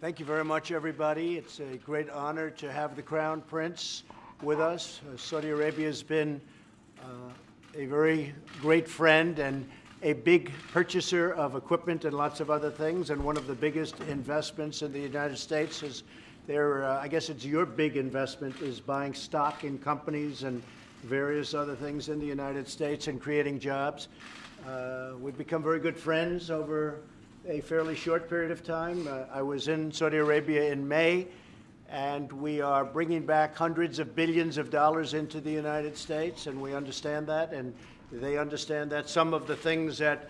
Thank you very much, everybody. It's a great honor to have the Crown Prince with us. Uh, Saudi Arabia has been uh, a very great friend and a big purchaser of equipment and lots of other things, and one of the biggest investments in the United States is their, uh, I guess it's your big investment, is buying stock in companies and various other things in the United States and creating jobs. Uh, we've become very good friends over a fairly short period of time. Uh, I was in Saudi Arabia in May, and we are bringing back hundreds of billions of dollars into the United States, and we understand that, and they understand that. Some of the things that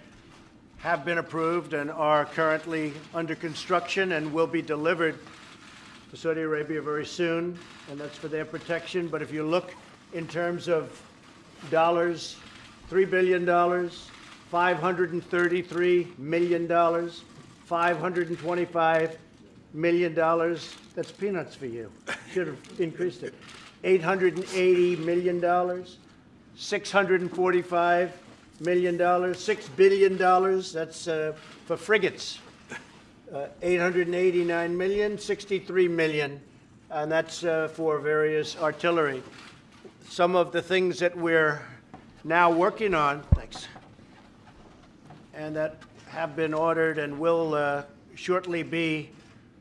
have been approved and are currently under construction and will be delivered to Saudi Arabia very soon, and that's for their protection. But if you look in terms of dollars, $3 billion, $533 million, $525 million. That's peanuts for you. Should have increased it. $880 million, $645 million, $6 billion. That's uh, for frigates. Uh, 889 million, 63 million, and that's uh, for various artillery. Some of the things that we're now working on, thanks, and that have been ordered and will uh, shortly be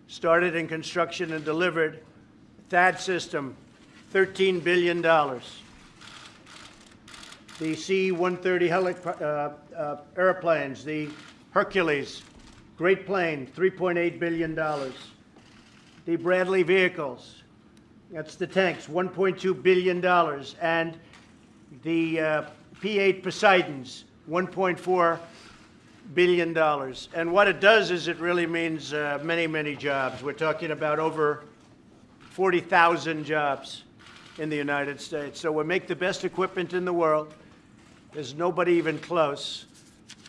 started in construction and delivered. THAAD system, $13 billion. The C-130 uh, uh, airplanes, the Hercules, great plane, $3.8 billion. The Bradley vehicles, that's the tanks, $1.2 billion. And the uh, P-8 Poseidons, $1.4 billion dollars. And what it does is it really means uh, many, many jobs. We're talking about over 40,000 jobs in the United States. So we make the best equipment in the world. There's nobody even close.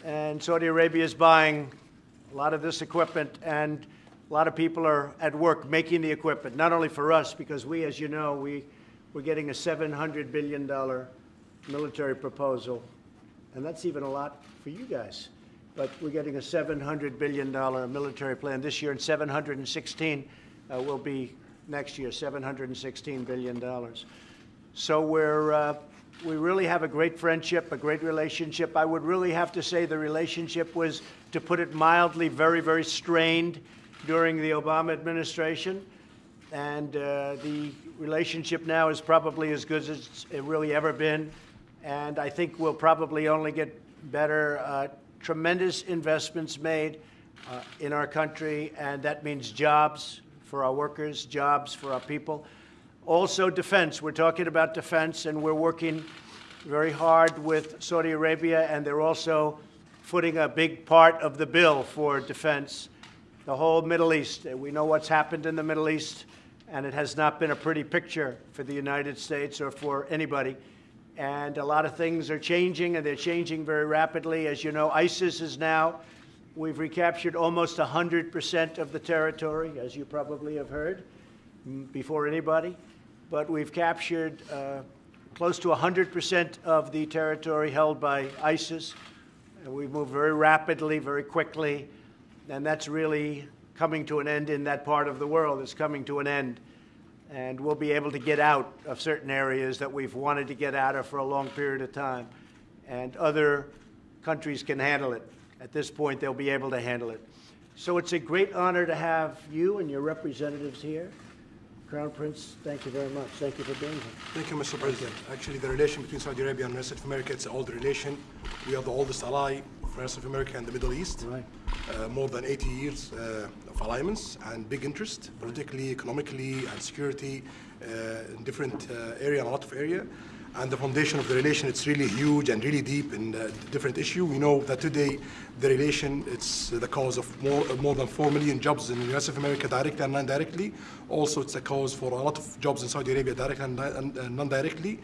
And Saudi Arabia is buying a lot of this equipment, and a lot of people are at work making the equipment, not only for us, because we, as you know, we, we're getting a $700 billion military proposal, and that's even a lot for you guys but we're getting a $700 billion military plan this year, and 716 uh, will be next year, $716 billion. So we're, uh, we really have a great friendship, a great relationship. I would really have to say the relationship was, to put it mildly, very, very strained during the Obama administration. And uh, the relationship now is probably as good as it's really ever been. And I think we'll probably only get better uh, tremendous investments made uh, in our country, and that means jobs for our workers, jobs for our people. Also defense. We're talking about defense, and we're working very hard with Saudi Arabia, and they're also footing a big part of the bill for defense. The whole Middle East. We know what's happened in the Middle East, and it has not been a pretty picture for the United States or for anybody and a lot of things are changing, and they're changing very rapidly. As you know, ISIS is now, we've recaptured almost 100% of the territory, as you probably have heard, before anybody. But we've captured uh, close to 100% of the territory held by ISIS. And we've moved very rapidly, very quickly, and that's really coming to an end in that part of the world. It's coming to an end and we'll be able to get out of certain areas that we've wanted to get out of for a long period of time. And other countries can handle it. At this point, they'll be able to handle it. So it's a great honor to have you and your representatives here. Crown Prince, thank you very much. Thank you for being here. Thank you, Mr. President. Actually, the relation between Saudi Arabia and the rest of America, it's an old relation. We are the oldest ally rest of America and the Middle East. Right. Uh, more than 80 years uh, of alliance and big interest, politically, economically, and security uh, in different uh, area, a lot of area. And the foundation of the relation, it's really huge and really deep in uh, different issue. We know that today the relation, it's the cause of more, more than 4 million jobs in the US of America directly and non-directly. Also, it's a cause for a lot of jobs in Saudi Arabia directly and, and non-directly.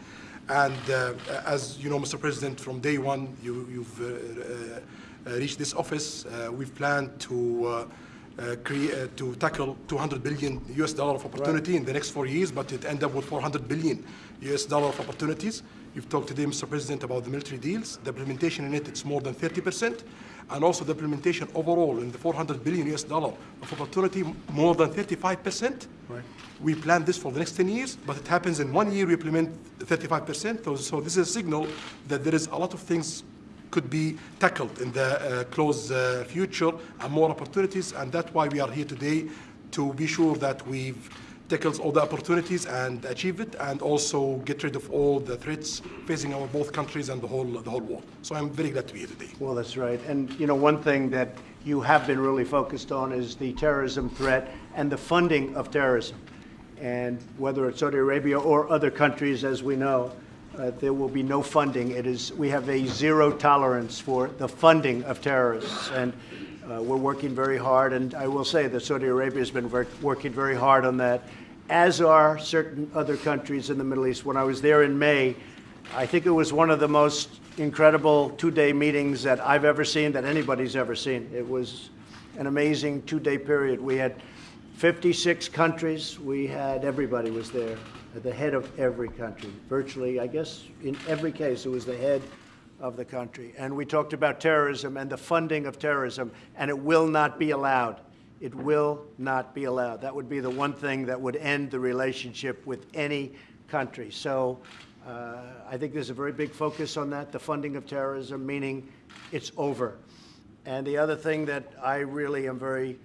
And uh, as you know, Mr. President, from day one, you, have uh, uh, reached this office. Uh, we've planned to uh, uh, create, to tackle 200 billion US dollar of opportunity right. in the next four years, but it end up with 400 billion US dollar of opportunities. You've talked today, Mr. President, about the military deals. The implementation in it, it's more than 30%. and also the implementation overall in the 400 billion US dollar of opportunity, more than 35%. Right. We plan this for the next 10 years, but it happens in one year we implement 35%. So, so this is a signal that there is a lot of things could be tackled in the uh, close uh, future and more opportunities, and that's why we are here today to be sure that we've tackles all the opportunities and achieve it, and also get rid of all the threats facing our both countries and the whole the whole world. So I'm very glad to be here today. Well, that's right. And, you know, one thing that you have been really focused on is the terrorism threat and the funding of terrorism. And whether it's Saudi Arabia or other countries, as we know, uh, there will be no funding. It is, we have a zero tolerance for the funding of terrorists. And uh, we're working very hard. And I will say that Saudi Arabia has been ver- working very hard on that, as are certain other countries in the Middle East. When I was there in May, I think it was one of the most incredible two-day meetings that I've ever seen, that anybody's ever seen. It was an amazing two-day period. We had 56 countries. We had, everybody was there, the head of every country. Virtually, I guess, in every case, it was the head of the country. And we talked about terrorism and the funding of terrorism, and it will not be allowed. It will not be allowed. That would be the one thing that would end the relationship with any country. So uh, I think there's a very big focus on that, the funding of terrorism, meaning it's over. And the other thing that I really am very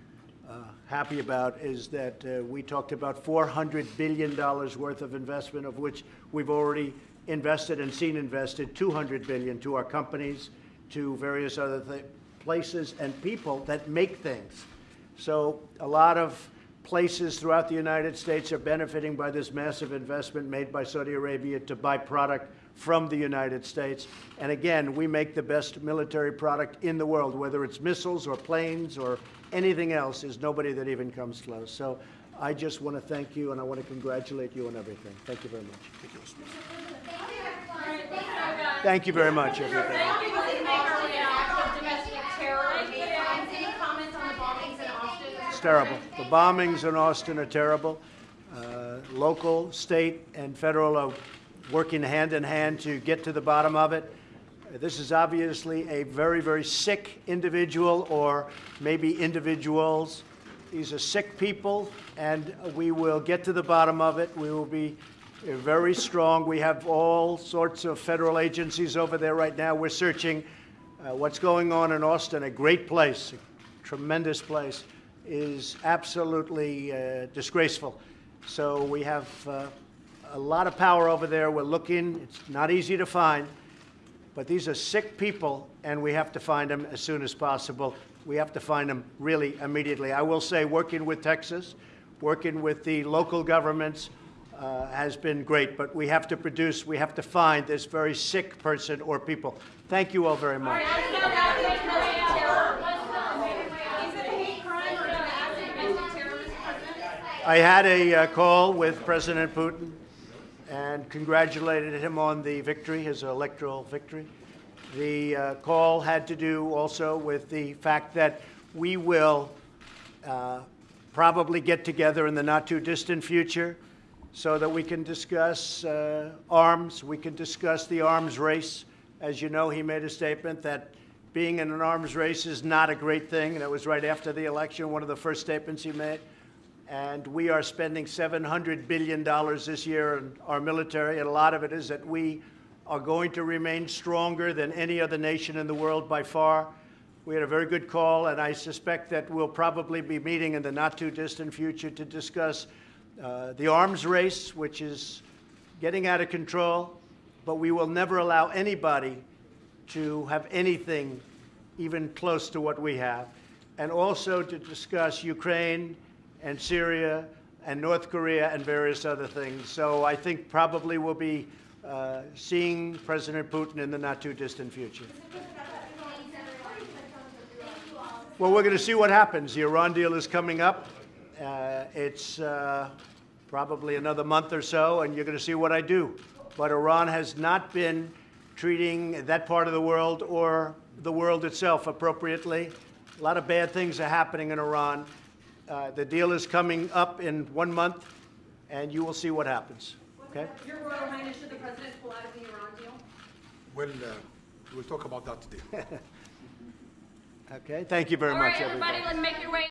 happy about is that uh, we talked about $400 billion worth of investment, of which we've already invested and seen invested 200 billion to our companies, to various other th- places and people that make things. So a lot of places throughout the United States are benefiting by this massive investment made by Saudi Arabia to buy product from the United States. And again, we make the best military product in the world, whether it's missiles or planes or anything else, there's nobody that even comes close. So I just want to thank you and I want to congratulate you on everything. Thank you very much. Thank you, Thank you very much, everybody. Any comments on the bombings in Austin? It's terrible. The bombings in Austin are terrible. Uh, local, state, and federal are working hand in hand to get to the bottom of it. This is obviously a very, very sick individual, or maybe individuals. These are sick people, and we will get to the bottom of it. We will be very strong. We have all sorts of federal agencies over there right now. We're searching uh, what's going on in Austin, a great place, a tremendous place, is absolutely uh, disgraceful. So we have uh, a lot of power over there. We're looking. It's not easy to find, but these are sick people, and we have to find them as soon as possible. We have to find them really immediately. I will say, working with Texas, working with the local governments, uh, has been great, but we have to produce, we have to find this very sick person or people. Thank you all very much. Is it a hate crime or an act against a terrorist president? I had a uh, call with President Putin and congratulated him on the victory, his electoral victory. The uh, call had to do also with the fact that we will uh, probably get together in the not too distant future so that we can discuss uh, arms, we can discuss the arms race. As you know, he made a statement that being in an arms race is not a great thing. That was right after the election, one of the first statements he made. And we are spending $700 billion this year in our military, and a lot of it is that we are going to remain stronger than any other nation in the world by far. We had a very good call, and I suspect that we'll probably be meeting in the not too distant future to discuss uh, the arms race, which is getting out of control, but we will never allow anybody to have anything even close to what we have, and also to discuss Ukraine and Syria and North Korea and various other things. So I think probably we'll be uh, seeing President Putin in the not too distant future. Well, we're going to see what happens. The Iran deal is coming up. Uh, it's uh, probably another month or so, and you're going to see what I do. But Iran has not been treating that part of the world or the world itself appropriately. A lot of bad things are happening in Iran. Uh, the deal is coming up in one month, and you will see what happens. Okay? Your Royal Highness, should the president pull out of the Iran deal? Well, uh, we'll talk about that today. Okay, thank you very All much, right, everybody, let's make your way.